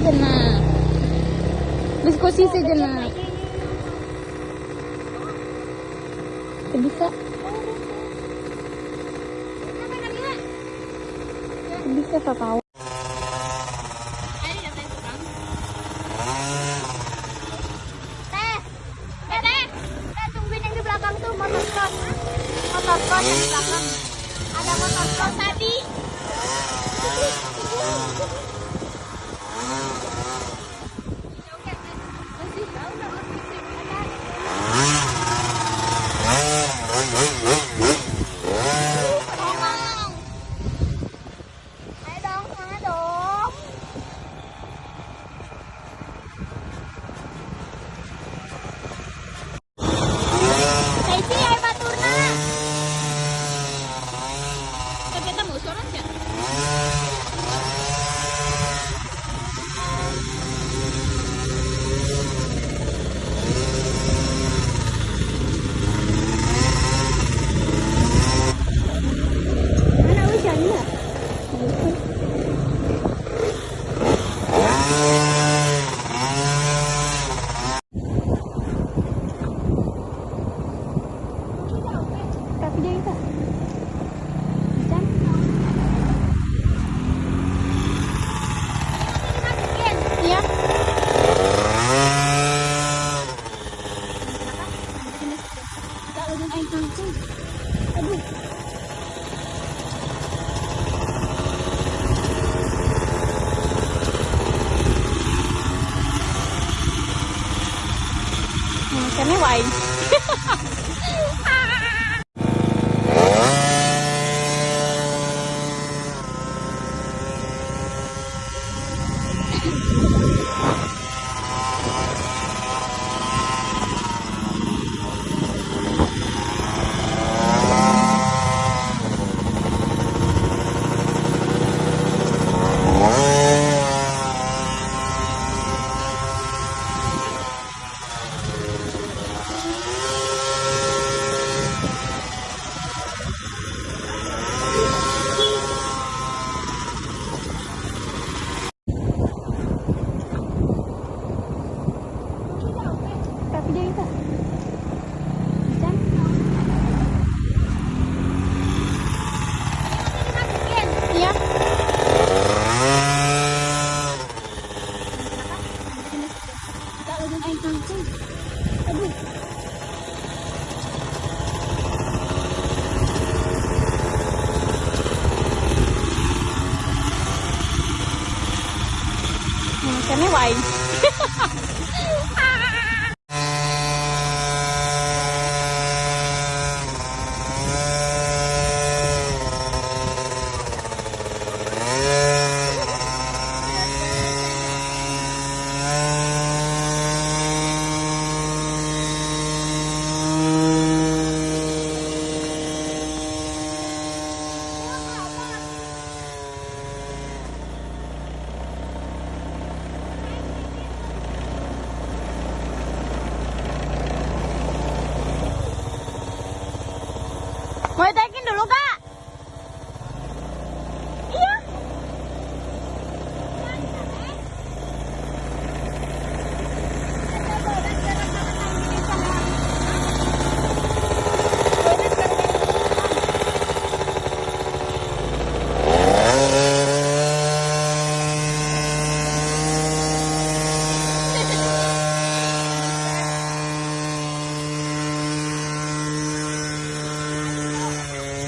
sejenak. Diskusi sejenak. Bisa. Bisa tak tahu. Motor motor di belakang. Ada motor cross tadi. Hujan. Iya. Aduh. life. Where'd they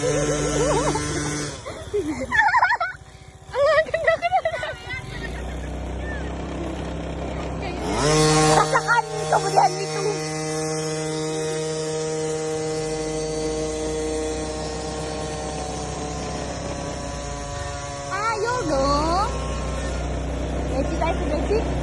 Ayo dong. Deci, Deci. Rasakan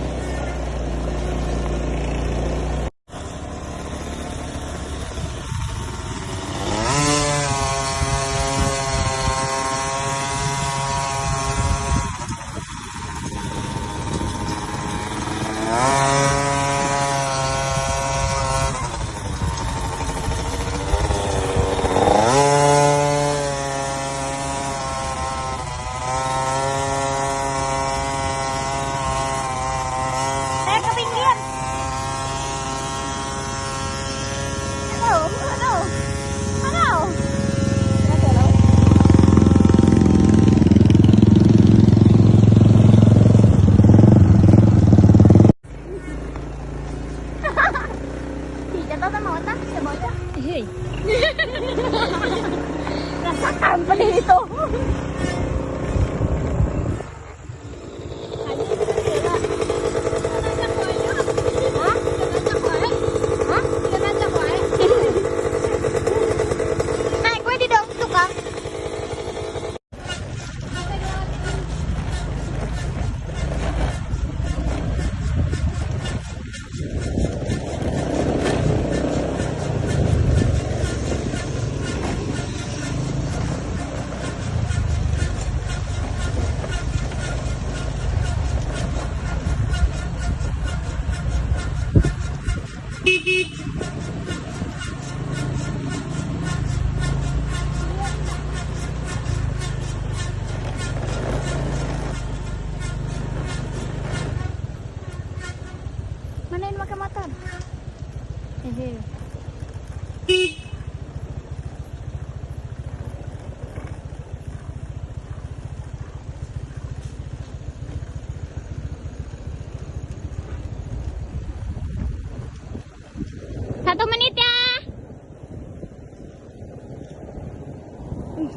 Nasa company ito.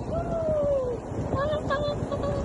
わらったわ。